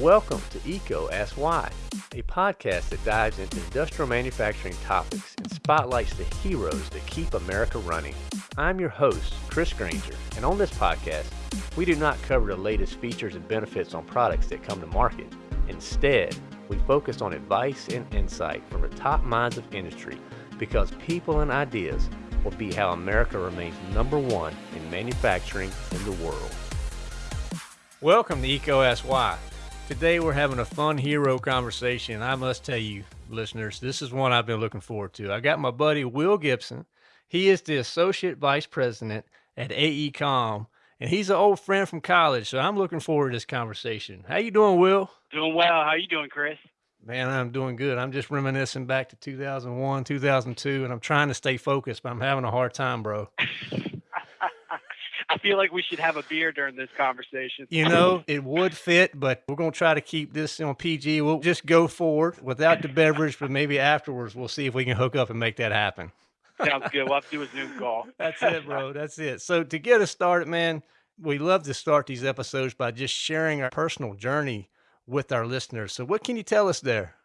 Welcome to EECO Ask Why, a podcast that dives into industrial manufacturing topics and spotlights the heroes that keep America running. I'm your host, Chris Grainger, and on this podcast, we do not cover the latest features and benefits on products that come to market. Instead, we focus on advice and insight from the top minds of industry because people and ideas will be how America remains number one in manufacturing in the world. Welcome to Why. Today we're having a fun hero conversation. I must tell you, listeners, this is one I've been looking forward to. I got my buddy Will Gibson. He is the Associate Vice President at AECOM, and he's an old friend from college, so I'm looking forward to this conversation. How you doing, Will? Doing well. How you doing, Chris? Man, I'm doing good. I'm just reminiscing back to 2001, 2002, and I'm trying to stay focused, but I'm having a hard time, bro. I feel like we should have a beer during this conversation. You know, it would fit, but we're going to try to keep this on PG. We'll just go forward without the beverage, but maybe afterwards we'll see if we can hook up and make that happen. Sounds good. We'll have to do a Zoom call. That's it, bro. That's it. So to get us started, man, we love to start these episodes by just sharing our personal journey with our listeners. So what can you tell us there?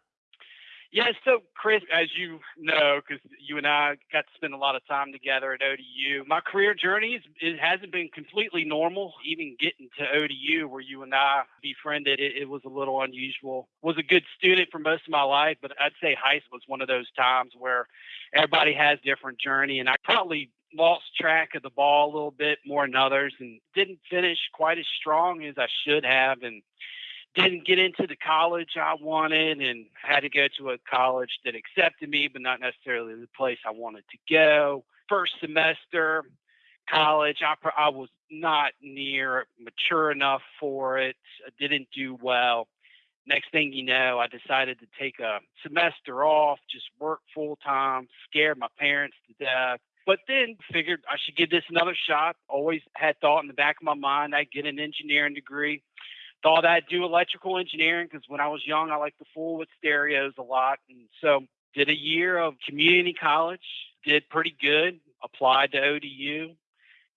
Yeah, so Chris, as you know, because you and I got to spend a lot of time together at ODU, my career journey is, it hasn't been completely normal. Even getting to ODU, where you and I befriended, it, it was a little unusual. Was a good student for most of my life, but I'd say high school was one of those times where everybody has different journey, and I probably lost track of the ball a little bit more than others, and didn't finish quite as strong as I should have, and didn't get into the college I wanted and had to go to a college that accepted me, but not necessarily the place I wanted to go. First semester, college, I, I was not near mature enough for it. I didn't do well. Next thing you know, I decided to take a semester off, just work full time, scared my parents to death. But then figured I should give this another shot. Always had thought in the back of my mind I'd get an engineering degree thought I'd do electrical engineering because when I was young, I liked to fool with stereos a lot. And so did a year of community college, did pretty good, applied to ODU,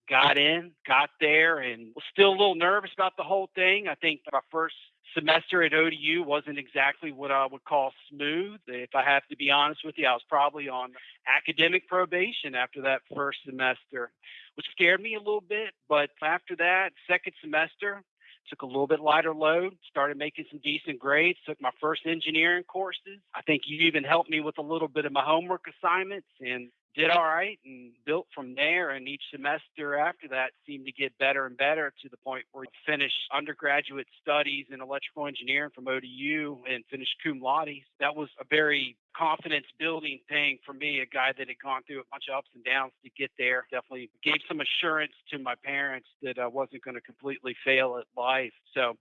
got in, got there, and was still a little nervous about the whole thing. I think my first semester at ODU wasn't exactly what I would call smooth. If I have to be honest with you, I was probably on academic probation after that first semester, which scared me a little bit. But after that, second semester, took a little bit lighter load, started making some decent grades, took my first engineering courses. I think you even helped me with a little bit of my homework assignments and did all right and built from there. And each semester after that seemed to get better and better to the point where I finished undergraduate studies in electrical engineering from ODU and finished cum laude. That was a very confidence building thing for me, a guy that had gone through a bunch of ups and downs to get there. Definitely gave some assurance to my parents that I wasn't going to completely fail at life. So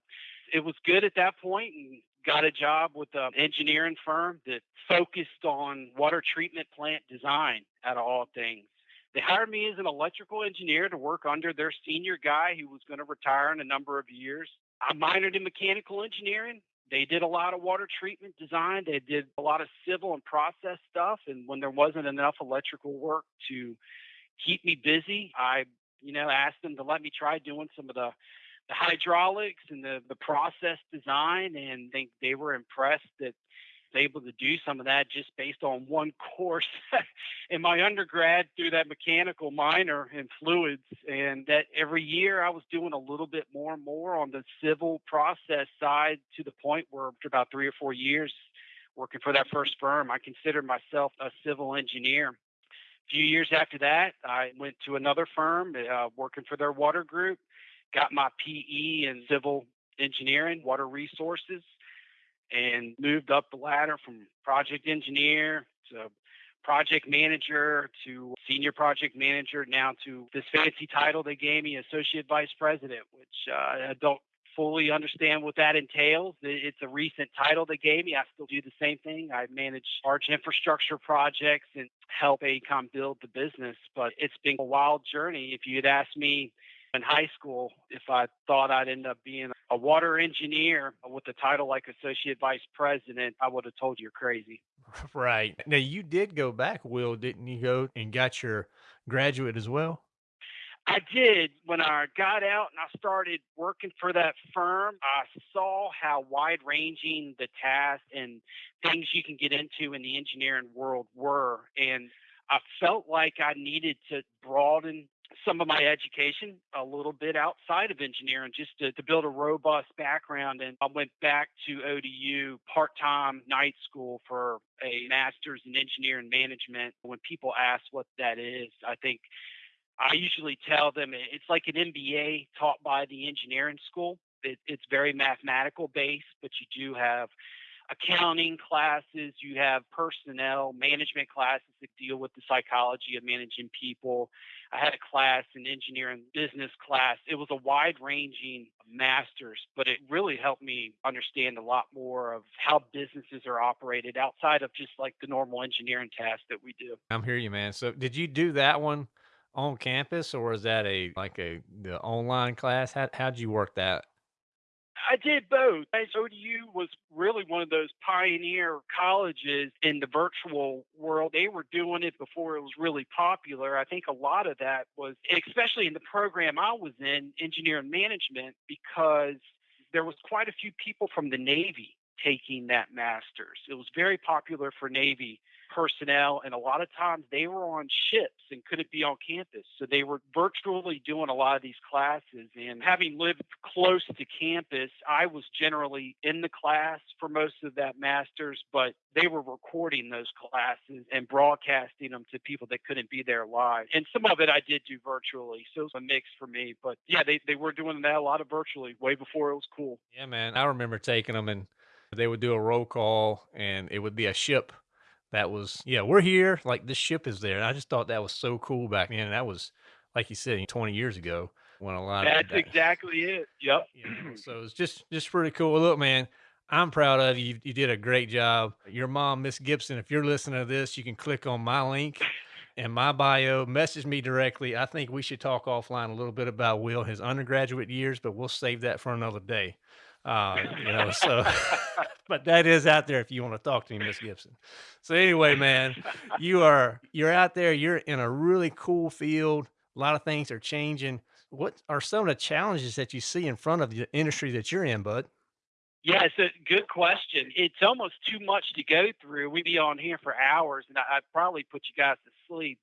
it was good at that point and got a job with an engineering firm that focused on water treatment plant design out of all things. They hired me as an electrical engineer to work under their senior guy who was going to retire in a number of years. I minored in mechanical engineering. They did a lot of water treatment design. They did a lot of civil and process stuff. And when there wasn't enough electrical work to keep me busy, I, you know, asked them to let me try doing some of the the hydraulics and the, the process design, and they, they were impressed that I was able to do some of that just based on one course in my undergrad through that mechanical minor in fluids. And that every year I was doing a little bit more and more on the civil process side to the point where after about three or four years working for that first firm, I considered myself a civil engineer. A few years after that, I went to another firm uh, working for their water group got my PE in civil engineering, water resources, and moved up the ladder from project engineer to project manager to senior project manager now to this fancy title they gave me associate vice president which uh, i don't fully understand what that entails. It's a recent title they gave me. I still do the same thing. I manage large infrastructure projects and help AECOM build the business but it's been a wild journey. If you had asked me in high school if I thought I'd end up being a water engineer with a title like associate vice president, I would have told you you're crazy. Right. Now you did go back, Will, didn't you go and got your graduate as well? I did. When I got out and I started working for that firm, I saw how wide ranging the tasks and things you can get into in the engineering world were. And I felt like I needed to broaden some of my education a little bit outside of engineering just to, to build a robust background. And I went back to ODU part time night school for a master's in engineering management. When people ask what that is, I think I usually tell them it's like an MBA taught by the engineering school. It, it's very mathematical based, but you do have accounting classes, you have personnel management classes that deal with the psychology of managing people. I had a class in engineering business class. It was a wide ranging master's, but it really helped me understand a lot more of how businesses are operated outside of just like the normal engineering tasks that we do. I'm hear you, man. So did you do that one on campus or is that a like a the online class? How how'd you work that? I did both. ODU was really one of those pioneer colleges in the virtual world. They were doing it before it was really popular. I think a lot of that was, especially in the program I was in, engineering management, because there was quite a few people from the Navy taking that master's. It was very popular for Navy personnel, and a lot of times they were on ships and couldn't be on campus. So they were virtually doing a lot of these classes. And having lived close to campus, I was generally in the class for most of that master's, but they were recording those classes and broadcasting them to people that couldn't be there live. And some of it I did do virtually. So it was a mix for me. But yeah, they, they were doing that a lot of virtually way before it was cool. Yeah, man. I remember taking them and they would do a roll call and it would be a ship that was yeah we're here like this ship is there. And i just thought that was so cool back then. And that was like you said 20 years ago when a lot that's of that, exactly it. Yep you know, so it's just just pretty cool. Look man i'm proud of you. You did a great job. Your mom miss gibson if you're listening to this you can click on my link and my bio. Message me directly. I think we should talk offline a little bit about will his undergraduate years but we'll save that for another day uh, you know, so, but that is out there if you want to talk to me, Miss Gibson. So anyway, man, you are you're out there. You're in a really cool field. A lot of things are changing. What are some of the challenges that you see in front of the industry that you're in, bud? Yeah, it's a good question. It's almost too much to go through. We'd be on here for hours, and I'd probably put you guys to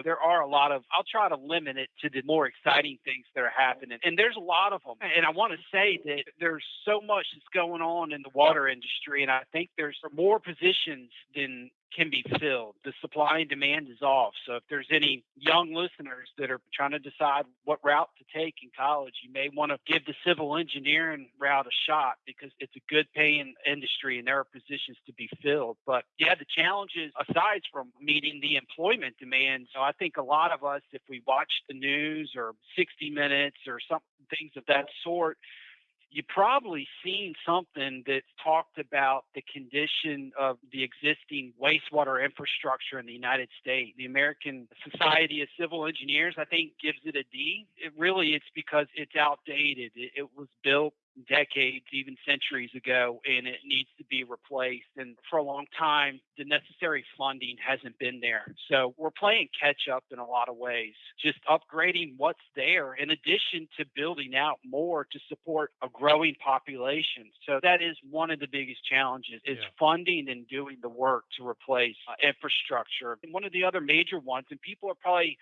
There are a lot of, I'll try to limit it to the more exciting things that are happening. And there's a lot of them. And I want to say that there's so much that's going on in the water industry. And I think there's more positions than can be filled. The supply and demand is off. So if there's any young listeners that are trying to decide what route to take in college, you may want to give the civil engineering route a shot because it's a good paying industry and there are positions to be filled. But yeah, the challenges aside from meeting the employment demand, so I think a lot of us, if we watch the news or 60 minutes or some things of that sort, you probably seen something that talked about the condition of the existing wastewater infrastructure in the United States. The American Society of Civil Engineers, I think, gives it a D. It really, it's because it's outdated. It, it was built decades, even centuries ago, and it needs to be replaced. And for a long time, the necessary funding hasn't been there. So we're playing catch up in a lot of ways, just upgrading what's there in addition to building out more to support a growing population. So that is one of the biggest challenges is yeah. funding and doing the work to replace uh, infrastructure. And one of the other major ones, and people are probably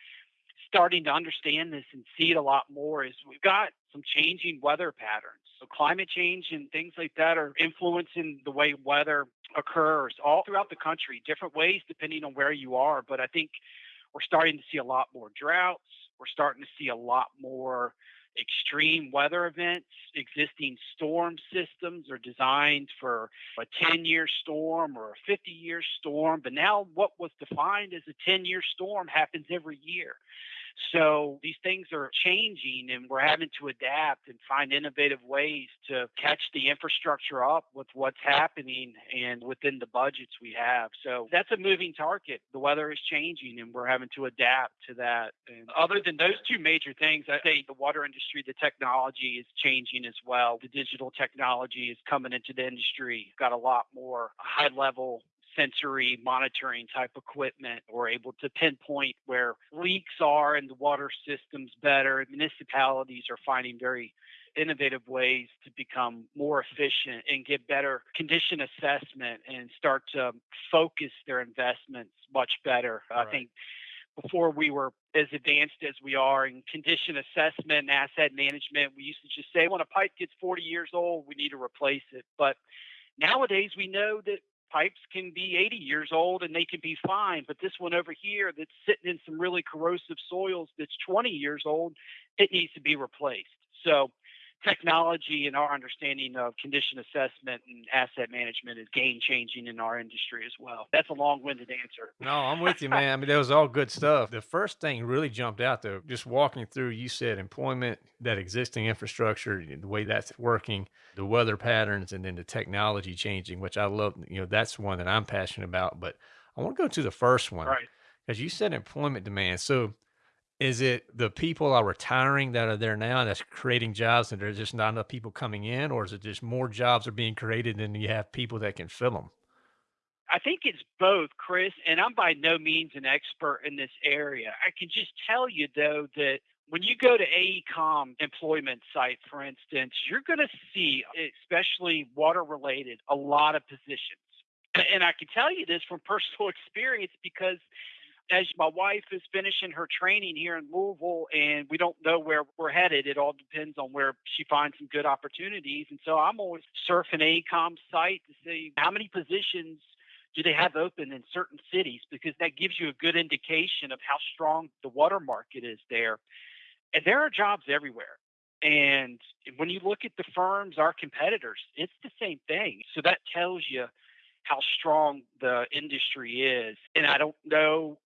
starting to understand this and see it a lot more is we've got some changing weather patterns. So climate change and things like that are influencing the way weather occurs all throughout the country, different ways depending on where you are. But I think we're starting to see a lot more droughts. We're starting to see a lot more extreme weather events. Existing storm systems are designed for a 10 year storm or a 50 year storm. But now, what was defined as a 10 year storm happens every year. So these things are changing and we're having to adapt and find innovative ways to catch the infrastructure up with what's happening and within the budgets we have. So that's a moving target. The weather is changing and we're having to adapt to that. And other than those two major things, I think the water industry, the technology is changing as well. The digital technology is coming into the industry. Got a lot more high level sensory monitoring type equipment. We're able to pinpoint where leaks are in the water systems better. Municipalities are finding very innovative ways to become more efficient and get better condition assessment and start to focus their investments much better. Right. I think before we were as advanced as we are in condition assessment and asset management, we used to just say when a pipe gets 40 years old, we need to replace it. But nowadays, we know that pipes can be 80 years old and they can be fine. But this one over here that's sitting in some really corrosive soils that's 20 years old, it needs to be replaced. So technology and our understanding of condition assessment and asset management is game changing in our industry as well. That's a long winded answer. No, I'm with you, man. I mean, that was all good stuff. The first thing really jumped out though, just walking through, you said employment, that existing infrastructure, the way that's working, the weather patterns, and then the technology changing, which I love. You know, that's one that I'm passionate about. But I want to go to the first one. Right. Because you said employment demand. So is it the people are retiring that are there now that's creating jobs and there's just not enough people coming in, or is it just more jobs are being created and you have people that can fill them? I think it's both, Chris, and I'm by no means an expert in this area. I can just tell you though that when you go to AECOM employment site, for instance, you're going to see, especially water related, a lot of positions. And I can tell you this from personal experience because as my wife is finishing her training here in Louisville and we don't know where we're headed, it all depends on where she finds some good opportunities. And so I'm always surfing AECOM's site to see how many positions do they have open in certain cities because that gives you a good indication of how strong the water market is there. And there are jobs everywhere. And when you look at the firms, our competitors, it's the same thing. So that tells you how strong the industry is. And I don't know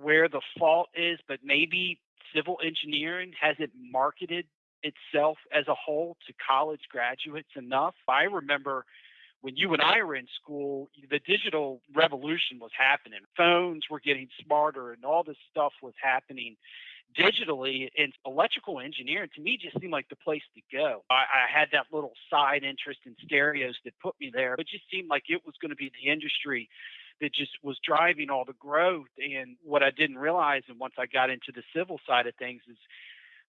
where the fault is, but maybe civil engineering hasn't marketed itself as a whole to college graduates enough. I remember when you and I were in school, the digital revolution was happening. Phones were getting smarter and all this stuff was happening digitally and electrical engineering to me just seemed like the place to go. I, I, had that little side interest in stereos that put me there. It just seemed like it was going to be the industry that just was driving all the growth. And what I didn't realize, and once I got into the civil side of things, is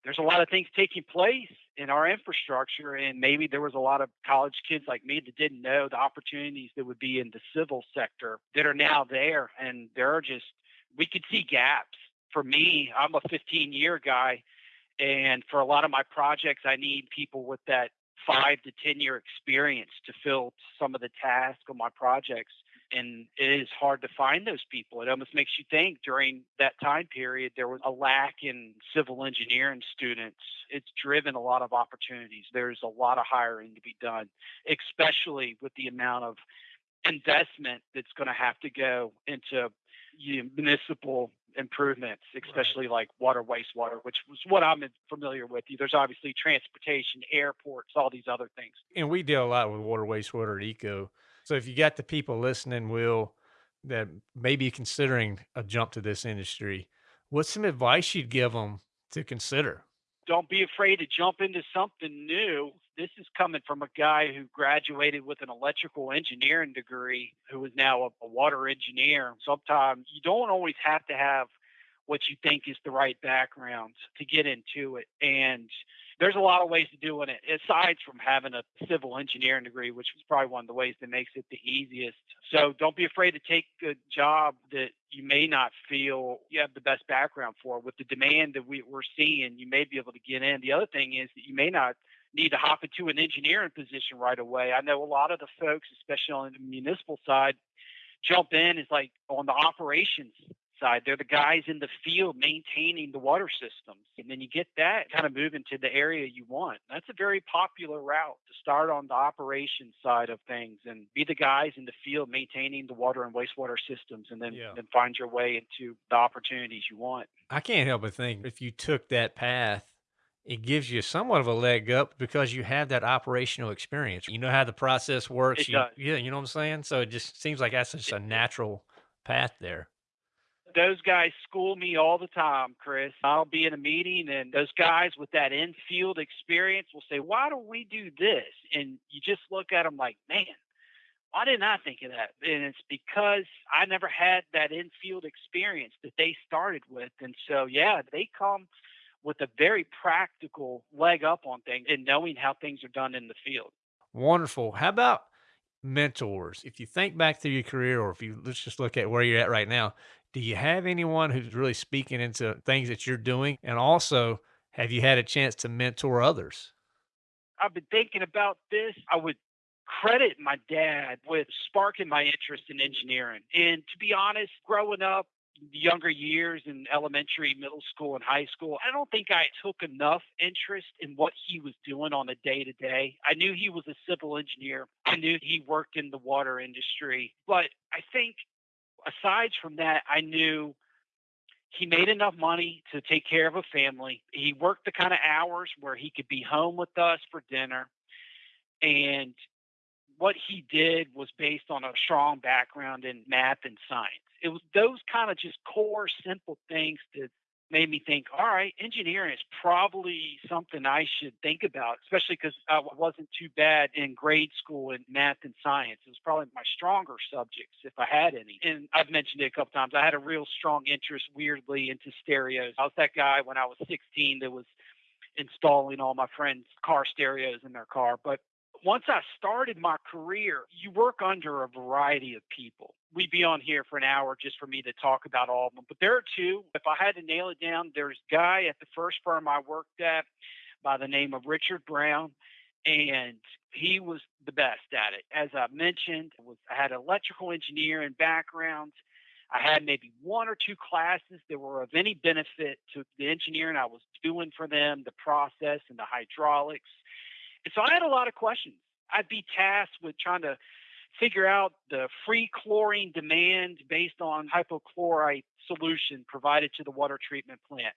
there's a lot of things taking place in our infrastructure. And maybe there was a lot of college kids like me that didn't know the opportunities that would be in the civil sector that are now there. And there are just, we could see gaps. For me, I'm a 15 year guy. And for a lot of my projects, I need people with that five to 10 year experience to fill some of the tasks on my projects and it is hard to find those people. It almost makes you think during that time period there was a lack in civil engineering students. It's driven a lot of opportunities. There's a lot of hiring to be done, especially with the amount of investment that's going to have to go into you know, municipal improvements, especially right. like water, wastewater, which was what I'm familiar with. There's obviously transportation, airports, all these other things. And we deal a lot with water, wastewater, EECO. So if you got the people listening, Will, that may be considering a jump to this industry, what's some advice you'd give them to consider? Don't be afraid to jump into something new. This is coming from a guy who graduated with an electrical engineering degree, who is now a, a water engineer. Sometimes you don't always have to have what you think is the right background to get into it. And there's a lot of ways to doing it aside from having a civil engineering degree which is probably one of the ways that makes it the easiest. So don't be afraid to take a job that you may not feel you have the best background for. With the demand that we, we're seeing you may be able to get in. The other thing is that you may not need to hop into an engineering position right away. I know a lot of the folks especially on the municipal side jump in is like on the operations side. They're the guys in the field maintaining the water systems. And then you get that kind of move into the area you want. That's a very popular route to start on the operations side of things and be the guys in the field maintaining the water and wastewater systems and then, yeah. then find your way into the opportunities you want. I can't help but think if you took that path, it gives you somewhat of a leg up because you have that operational experience. You know how the process works. It you, does. Yeah, you know what I'm saying? So it just seems like that's just a natural path there those guys school me all the time, Chris. I'll be in a meeting and those guys with that infield experience will say, Why don't we do this? And you just look at them like, Man, Why didn't I think of that? And it's because I never had that infield experience that they started with. And so, yeah, they come with a very practical leg up on things and knowing how things are done in the field. Wonderful. How about mentors? If you think back through your career, or if you let's just look at where you're at right now, do you have anyone who's really speaking into things that you're doing? And also, have you had a chance to mentor others? I've been thinking about this. I would credit my dad with sparking my interest in engineering. And to be honest, growing up, younger years in elementary, middle school, and high school, I don't think I took enough interest in what he was doing on a day to day. I knew he was a civil engineer, I knew he worked in the water industry. But I think aside from that, I knew he made enough money to take care of a family. He worked the kind of hours where he could be home with us for dinner. And what he did was based on a strong background in math and science it was those kind of just core simple things that made me think, all right, engineering is probably something I should think about, especially because I wasn't too bad in grade school in math and science. It was probably my stronger subjects if I had any. And I've mentioned it a couple times. I had a real strong interest, weirdly, into stereos. I was that guy when I was 16 that was installing all my friends' car stereos in their car. But once I started my career, you work under a variety of people. We'd be on here for an hour just for me to talk about all of them. But there are two. If I had to nail it down, there's a guy at the first firm I worked at by the name of Richard Brown, and he was the best at it. As I mentioned, was I had electrical engineering background. I had maybe one or two classes that were of any benefit to the engineering I was doing for them, the process and the hydraulics so I had a lot of questions. I'd be tasked with trying to figure out the free chlorine demand based on hypochlorite solution provided to the water treatment plant.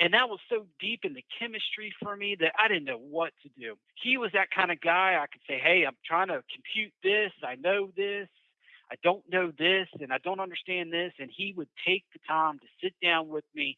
And that was so deep in the chemistry for me that I didn't know what to do. He was that kind of guy I could say, Hey, I'm trying to compute this. I know this. I don't know this and I don't understand this. And he would take the time to sit down with me,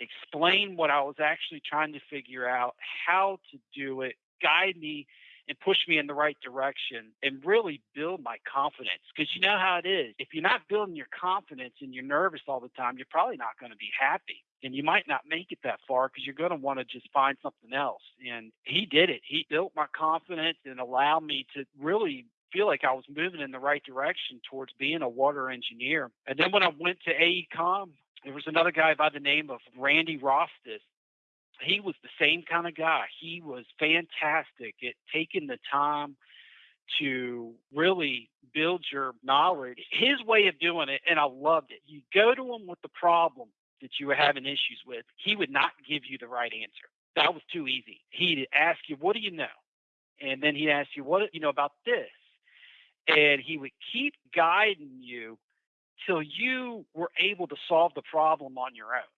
explain what I was actually trying to figure out, how to do it, guide me and push me in the right direction and really build my confidence. Because you know how it is. If you're not building your confidence and you're nervous all the time, you're probably not going to be happy. And you might not make it that far because you're going to want to just find something else. And he did it. He built my confidence and allowed me to really feel like I was moving in the right direction towards being a water engineer. And then when I went to AECOM, there was another guy by the name of Randy Rostis he was the same kind of guy. He was fantastic at taking the time to really build your knowledge. His way of doing it, and I loved it. You go to him with the problem that you were having issues with, he would not give you the right answer. That was too easy. He'd ask you, What do you know? And then he'd ask you, What do you know about this? And he would keep guiding you till you were able to solve the problem on your own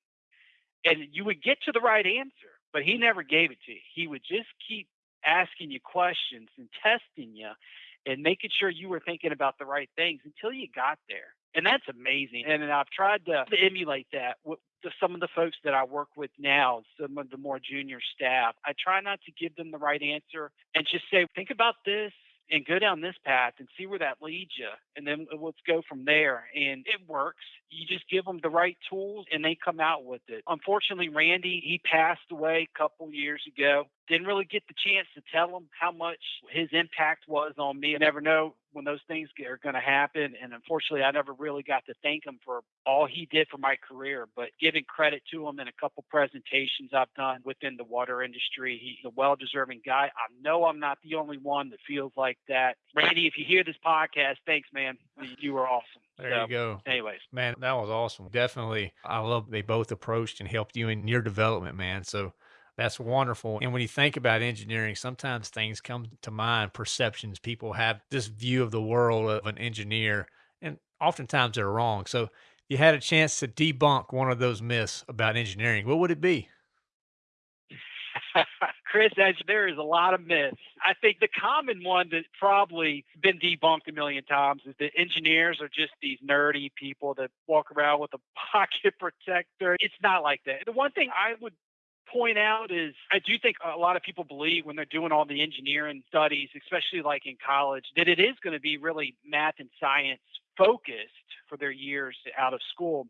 and you would get to the right answer, but he never gave it to you. He would just keep asking you questions and testing you and making sure you were thinking about the right things until you got there. And that's amazing. And I've tried to, to emulate that with some of the folks that I work with now, some of the more junior staff. I try not to give them the right answer and just say, think about this and go down this path and see where that leads you. And then uh, let's go from there. And it works. You just give them the right tools and they come out with it. Unfortunately, Randy, he passed away a couple years ago. Didn't really get the chance to tell him how much his impact was on me. I never know when those things are going to happen. And unfortunately, I never really got to thank him for all he did for my career. But giving credit to him in a couple presentations I've done within the water industry, he's a well deserving guy. I know I'm not the only one that feels like that. Randy, if you hear this podcast, thanks, man. You were awesome. There so, you go. Anyways, man, that was awesome. Definitely. I love they both approached and helped you in your development, man. So that's wonderful. And when you think about engineering, sometimes things come to mind, perceptions. People have this view of the world of an engineer, and oftentimes they're wrong. So, you had a chance to debunk one of those myths about engineering, what would it be? Chris, as there is a lot of myths. I think the common one that's probably been debunked a million times is that engineers are just these nerdy people that walk around with a pocket protector. It's not like that. The one thing I would point out is I do think a lot of people believe when they're doing all the engineering studies, especially like in college, that it is going to be really math and science focused for their years out of school.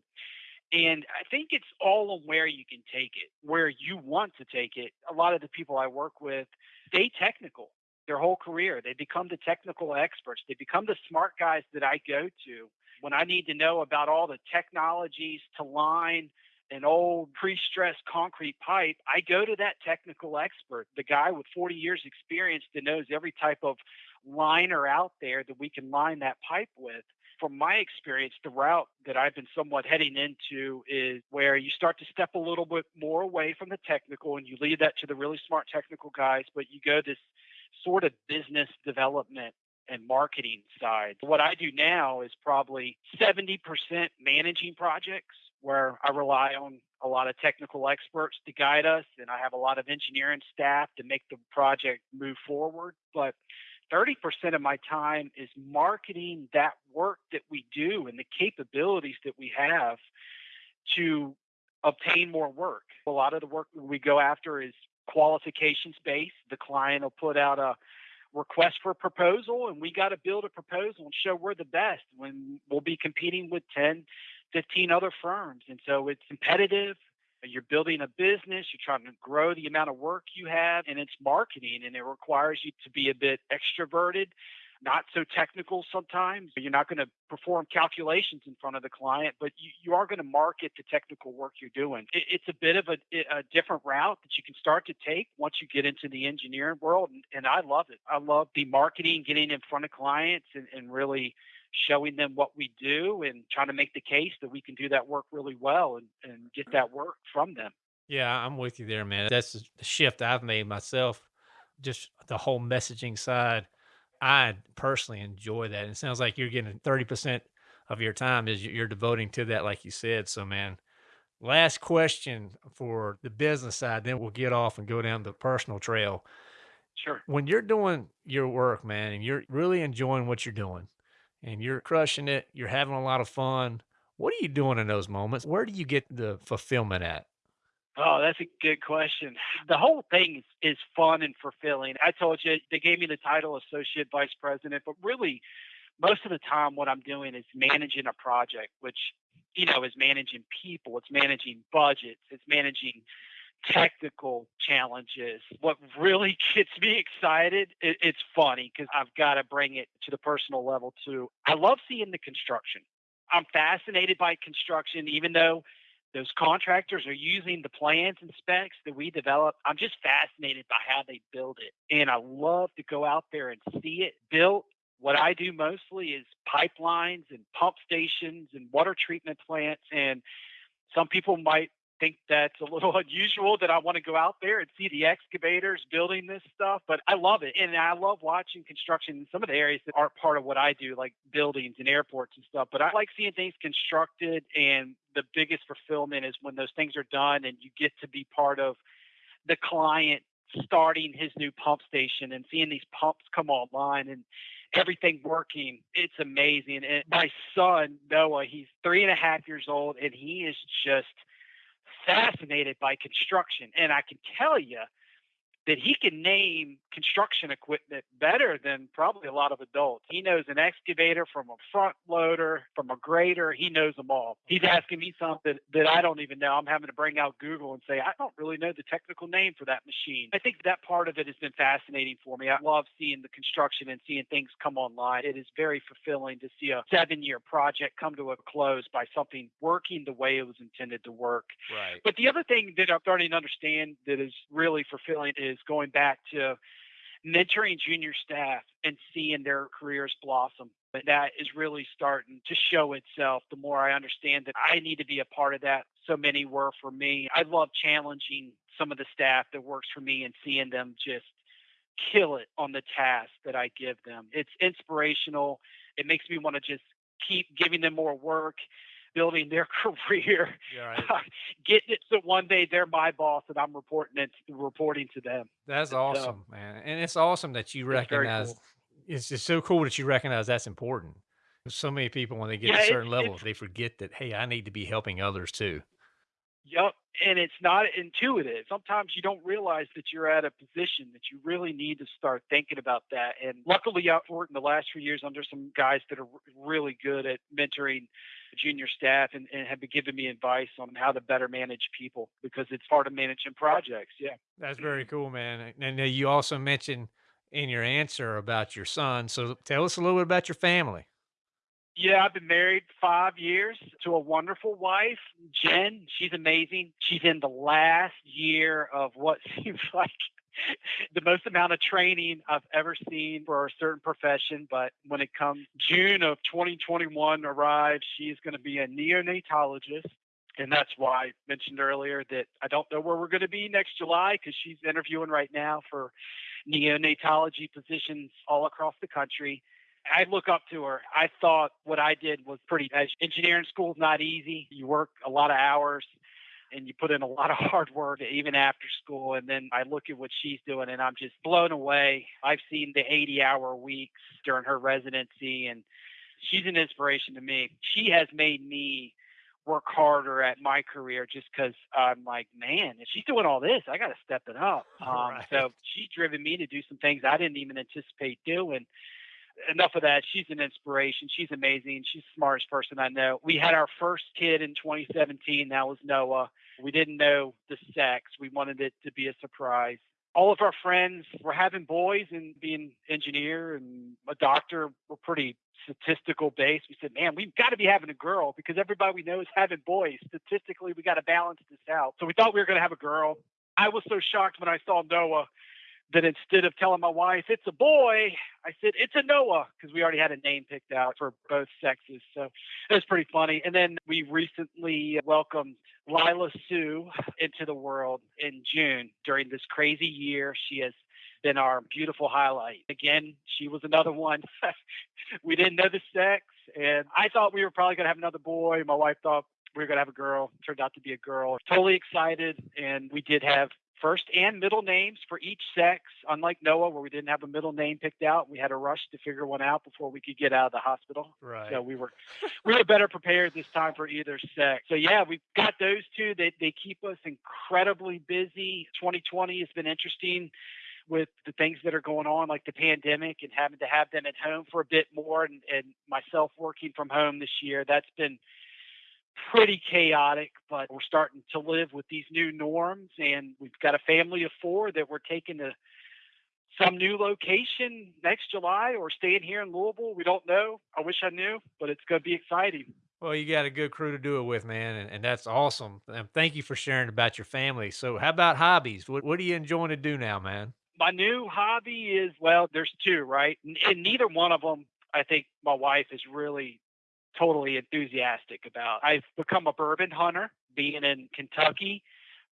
And I think it's all on where you can take it, where you want to take it. A lot of the people I work with stay technical their whole career. They become the technical experts. They become the smart guys that I go to when I need to know about all the technologies to line an old pre-stressed concrete pipe, I go to that technical expert, the guy with 40 years experience that knows every type of liner out there that we can line that pipe with. From my experience, the route that I've been somewhat heading into is where you start to step a little bit more away from the technical and you leave that to the really smart technical guys, but you go this sort of business development and marketing side. What I do now is probably 70% managing projects where I rely on a lot of technical experts to guide us and I have a lot of engineering staff to make the project move forward. But 30% of my time is marketing that work that we do and the capabilities that we have to obtain more work. A lot of the work we go after is qualifications based. The client will put out a request for a proposal and we got to build a proposal and show we're the best when we'll be competing with 10 15 other firms and so it's competitive you're building a business you're trying to grow the amount of work you have and it's marketing and it requires you to be a bit extroverted not so technical sometimes. You're not going to perform calculations in front of the client, but you, you are going to market the technical work you're doing. It, it's a bit of a, a, different route that you can start to take once you get into the engineering world. And, and I love it. I love the marketing, getting in front of clients and, and really showing them what we do and trying to make the case that we can do that work really well and, and get that work from them. Yeah, I'm with you there, man. That's the shift I've made myself. Just the whole messaging side I personally enjoy that. And it sounds like you're getting 30% of your time is you're devoting to that, like you said. So, man, last question for the business side, then we'll get off and go down the personal trail. Sure. When you're doing your work, man, and you're really enjoying what you're doing and you're crushing it, you're having a lot of fun. What are you doing in those moments? Where do you get the fulfillment at? Oh, that's a good question. The whole thing is, is fun and fulfilling. I told you they gave me the title associate vice president, but really, most of the time, what I'm doing is managing a project, which you know is managing people, it's managing budgets, it's managing technical challenges. What really gets me excited, it, it's funny because I've got to bring it to the personal level too. I love seeing the construction. I'm fascinated by construction, even though those contractors are using the plans and specs that we develop. I'm just fascinated by how they build it. And I love to go out there and see it built. What I do mostly is pipelines and pump stations and water treatment plants. And some people might think that's a little unusual that I want to go out there and see the excavators building this stuff, but I love it. And I love watching construction in some of the areas that aren't part of what I do, like buildings and airports and stuff. But I like seeing things constructed. And the biggest fulfillment is when those things are done and you get to be part of the client starting his new pump station and seeing these pumps come online and everything working. It's amazing. And my son, Noah, he's three and a half years old and he is just fascinated by construction. And I can tell you that he can name construction equipment better than probably a lot of adults. He knows an excavator from a front loader, from a grader. He knows them all. He's asking me something that I don't even know. I'm having to bring out Google and say, I don't really know the technical name for that machine. I think that part of it has been fascinating for me. I love seeing the construction and seeing things come online. It is very fulfilling to see a seven year project come to a close by something working the way it was intended to work. Right. But the other thing that I'm starting to understand that is really fulfilling is going back to mentoring junior staff and seeing their careers blossom. But that is really starting to show itself the more I understand that I need to be a part of that. So many were for me. I love challenging some of the staff that works for me and seeing them just kill it on the task that I give them. It's inspirational. It makes me want to just keep giving them more work building their career, right. Uh, getting it so one day they're my boss and I'm reporting it, reporting to them. That's awesome, man. And it's awesome that you recognize. Cool. It's just so cool that you recognize that's important. So many people, when they get yeah, to certain levels, they forget that hey, I need to be helping others too. Yep. And it's not intuitive. Sometimes you don't realize that you're at a position that you really need to start thinking about that. And luckily, I've worked in the last few years under some guys that are really good at mentoring junior staff and, and have been giving me advice on how to better manage people because it's part of managing projects. Yeah. That's very cool, man. And uh, you also mentioned in your answer about your son. So tell us a little bit about your family. Yeah, I've been married five years to a wonderful wife, Jen. She's amazing. She's in the last year of what seems like the most amount of training I've ever seen for a certain profession. But when it comes June of 2021 arrives, she's going to be a neonatologist. And that's why I mentioned earlier that I don't know where we're going to be next July because she's interviewing right now for neonatology positions all across the country. I look up to her. I thought what I did was pretty. Engineering school is not easy. You work a lot of hours and you put in a lot of hard work even after school. And then I look at what she's doing and I'm just blown away. I've seen the 80 hour weeks during her residency and she's an inspiration to me. She has made me work harder at my career just because I'm like, man, if she's doing all this, I got to step it up. Um, right. So she's driven me to do some things I didn't even anticipate doing enough of that. She's an inspiration. She's amazing. She's the smartest person I know. We had our first kid in 2017. That was Noah. We didn't know the sex. We wanted it to be a surprise. All of our friends were having boys and being engineer and a doctor were pretty statistical based. We said, man, we've got to be having a girl because everybody we know is having boys. Statistically, we got to balance this out. So we thought we were going to have a girl. I was so shocked when I saw Noah that instead of telling my wife it's a boy, I said it's a Noah because we already had a name picked out for both sexes. So it was pretty funny. And then we recently welcomed Lila Sue into the world in June during this crazy year. She has been our beautiful highlight. Again, she was another one. we didn't know the sex, and I thought we were probably going to have another boy. My wife thought we were going to have a girl. Turned out to be a girl. Totally excited, and we did have first and middle names for each sex. Unlike Noah, where we didn't have a middle name picked out, we had a rush to figure one out before we could get out of the hospital. Right. So we were we were better prepared this time for either sex. So yeah, we've got those two. They they keep us incredibly busy. 2020 has been interesting with the things that are going on, like the pandemic, and having to have them at home for a bit more, and, and myself working from home this year. That's been pretty chaotic, but we're starting to live with these new norms. And we've got a family of four that we're taking to some new location next July or staying here in Louisville. We don't know. I wish I knew, but it's going to be exciting. Well, you got a good crew to do it with, man, and, and that's awesome. And thank you for sharing about your family. So, how about hobbies? What, what are you enjoying to do now, man? My new hobby is well, there's two, right? And neither one of them, I think my wife is really totally enthusiastic about. I've become a bourbon hunter, being in Kentucky.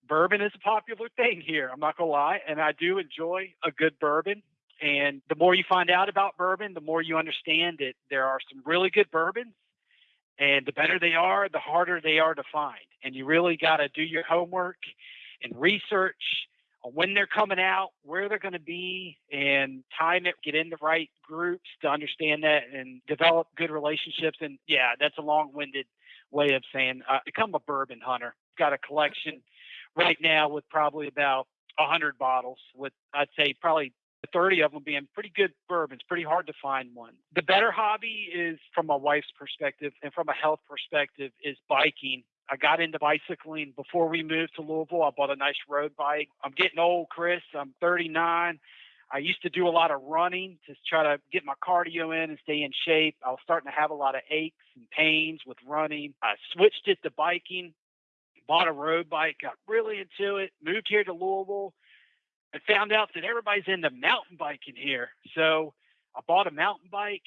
Bourbon is a popular thing here. I'm not gonna lie, and I do enjoy a good bourbon. And the more you find out about bourbon, the more you understand that there are some really good bourbons, and the better they are, the harder they are to find. And you really got to do your homework and research when they're coming out, where they're going to be, and time it, get in the right groups to understand that and develop good relationships. And yeah, that's a long winded way of saying uh, become a bourbon hunter. Got a collection right now with probably about 100 bottles, with I'd say probably 30 of them being pretty good bourbons, pretty hard to find one. The better hobby is from my wife's perspective and from a health perspective is biking I got into bicycling before we moved to Louisville. I bought a nice road bike. I'm getting old, Chris. I'm 39. I used to do a lot of running to try to get my cardio in and stay in shape. I was starting to have a lot of aches and pains with running. I switched it to biking, bought a road bike, got really into it, moved here to Louisville, and found out that everybody's into mountain biking here. So I bought a mountain bike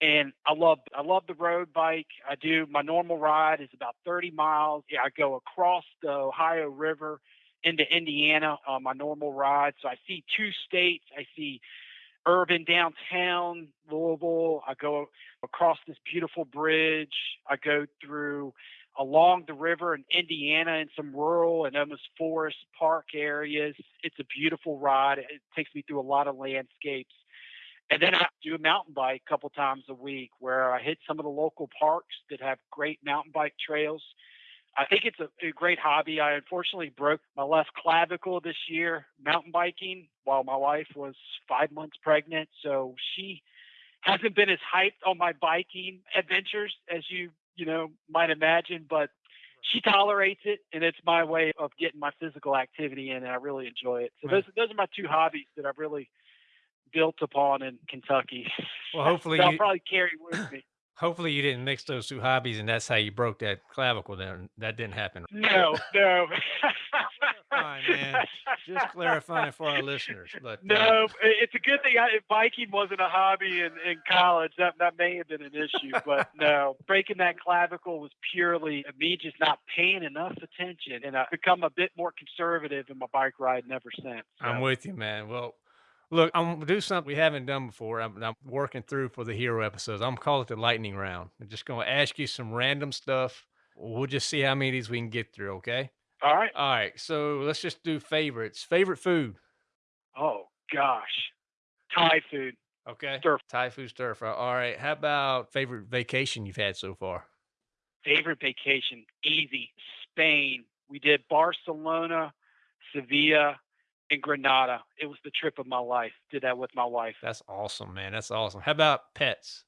and I love I love the road bike. I do my normal ride is about 30 miles. Yeah, I go across the Ohio River into Indiana on my normal ride. So I see two states. I see urban downtown Louisville. I go across this beautiful bridge. I go through along the river in Indiana and some rural and almost forest park areas. It's a beautiful ride. It takes me through a lot of landscapes. And then I do a mountain bike a couple times a week where I hit some of the local parks that have great mountain bike trails. I think it's a, a, great hobby. I unfortunately broke my left clavicle this year mountain biking while my wife was five months pregnant. So she hasn't been as hyped on my biking adventures as you you know might imagine, but she tolerates it, and it's my way of getting my physical activity in, and I really enjoy it. So right. those those are my two hobbies that I've really built upon in Kentucky. Well, hopefully I'll probably carry with me. Hopefully you didn't mix those two hobbies, and that's how you broke that clavicle. Then that didn't happen. No, no. Fine, man. Just clarifying for our listeners. But uh, no, uh, it's a good thing. I, biking wasn't a hobby in, in college. That that may have been an issue, but no, breaking that clavicle was purely me just not paying enough attention, and I've become a bit more conservative in my bike riding ever since. So. I'm with you, man. Well, Look, I'm gonna do something we haven't done before. I'm, I'm working through for the hero episodes. I'm gonna call it the lightning round. I'm just gonna ask you some random stuff. We'll just see how many of these we can get through. Okay. All right. All right. So let's just do favorites. Favorite food. Oh gosh, Thai food. Okay. Stir. Thai food stir fry. All right. How about favorite vacation you've had so far? Favorite vacation, easy. Spain. We did Barcelona, Sevilla, in Granada. It was the trip of my life. Did that with my wife. That's awesome, man. That's awesome. How about pets?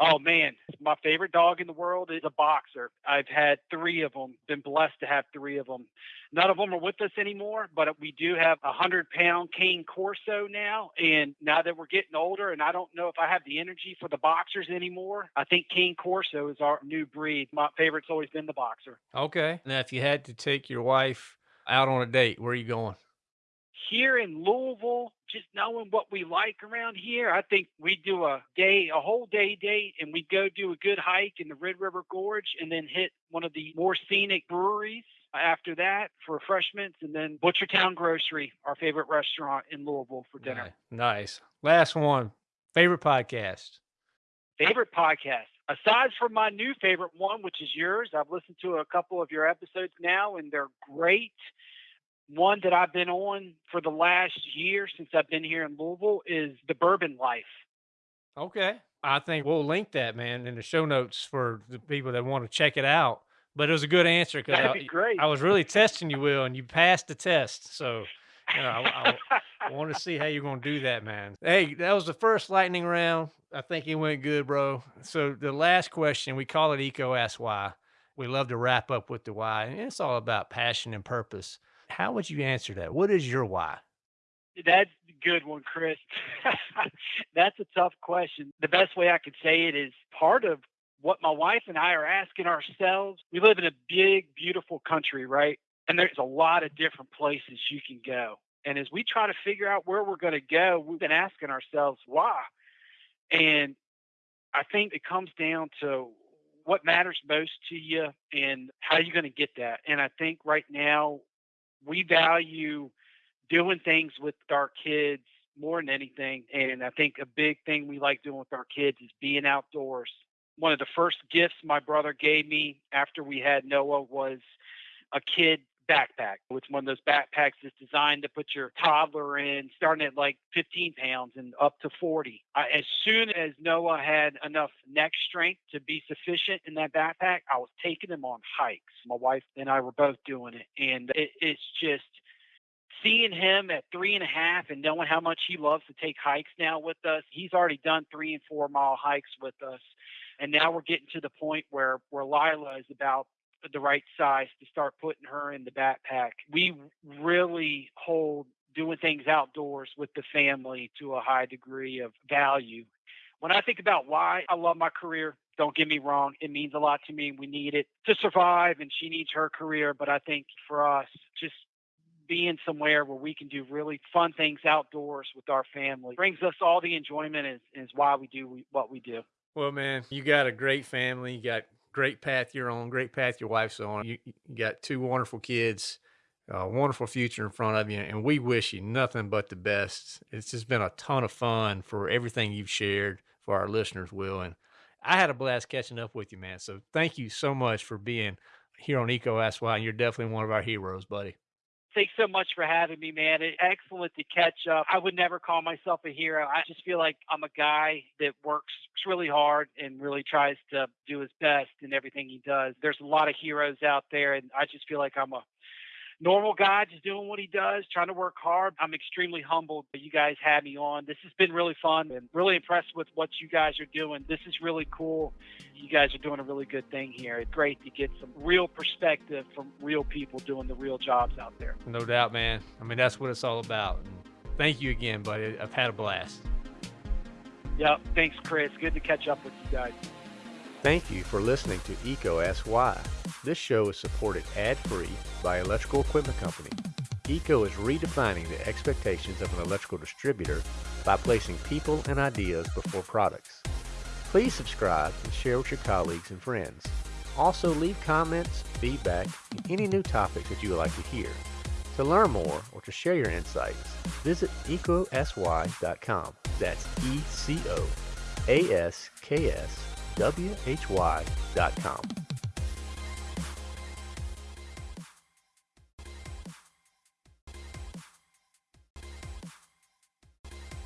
Oh man, my favorite dog in the world is a boxer. I've had three of them. Been blessed to have three of them. None of them are with us anymore, but we do have a hundred pound Cane Corso now. And now that we're getting older, and I don't know if I have the energy for the boxers anymore, I think Cane Corso is our new breed. My favorite's always been the boxer. Okay. Now, if you had to take your wife out on a date, where are you going? Here in Louisville, just knowing what we like around here, I think we do a day, a whole day date, and we go do a good hike in the Red River Gorge, and then hit one of the more scenic breweries after that for refreshments, and then Butchertown Grocery, our favorite restaurant in Louisville for dinner. Nice. Last one. Favorite podcast. Favorite podcast. Aside from my new favorite one, which is yours, I've listened to a couple of your episodes now, and they're great one that I've been on for the last year since I've been here in Louisville is the Bourbon Life. Okay. I think we'll link that, man, in the show notes for the people that want to check it out. But it was a good answer because I, be I, was really testing you, Will, and you passed the test. So, you know, I, I, I want to see how you're going to do that, man. Hey, that was the first lightning round. I think it went good, bro. So the last question, we call it EECO Ask Why. We love to wrap up with the why, and it's all about passion and purpose. How would you answer that? What is your why? That's a good one, Chris. That's a tough question. The best way I could say it is part of what my wife and I are asking ourselves. We live in a big, beautiful country, right? And there's a lot of different places you can go. And as we try to figure out where we're going to go, we've been asking ourselves why. And I think it comes down to what matters most to you and how you're going to get that. And I think right now we value doing things with our kids more than anything. And I think a big thing we like doing with our kids is being outdoors. One of the first gifts my brother gave me after we had Noah was a kid backpack. It's one of those backpacks that's designed to put your toddler in, starting at like 15 pounds and up to 40. I, as soon as Noah had enough neck strength to be sufficient in that backpack, I was taking him on hikes. My wife and I were both doing it. And it, it's just seeing him at three and a half and knowing how much he loves to take hikes now with us. He's already done three and four mile hikes with us. And now we're getting to the point where, where Lila is about the right size to start putting her in the backpack. We really hold doing things outdoors with the family to a high degree of value. When I think about why I love my career, don't get me wrong, it means a lot to me. We need it to survive, and she needs her career. But I think for us, just being somewhere where we can do really fun things outdoors with our family brings us all the enjoyment, is, is why we do what we do. Well, man, you got a great family. You got great path you're on, great path your wife's on. You, you got two wonderful kids, a wonderful future in front of you, and we wish you nothing but the best. It's just been a ton of fun for everything you've shared for our listeners, Will. And I had a blast catching up with you, man. So thank you so much for being here on EECO Ask Why. And you're definitely one of our heroes, buddy. Thanks so much for having me, man. It, excellent to catch up. I would never call myself a hero. I just feel like I'm a guy that works really hard and really tries to do his best in everything he does. There's a lot of heroes out there, and I just feel like I'm a normal guy just doing what he does, trying to work hard. I'm extremely humbled that you guys had me on. This has been really fun and really impressed with what you guys are doing. This is really cool. You guys are doing a really good thing here. It's great to get some real perspective from real people doing the real jobs out there. No doubt, man. I mean, that's what it's all about. Thank you again, buddy. I've had a blast. Yep. Thanks, Chris. Good to catch up with you guys. Thank you for listening to EECO Ask Why. This show is supported ad-free by Electrical Equipment Company. EECO is redefining the expectations of an electrical distributor by placing people and ideas before products. Please subscribe and share with your colleagues and friends. Also leave comments, feedback, and any new topics that you would like to hear. To learn more or to share your insights, visit eecoaskwhy.com. That's E C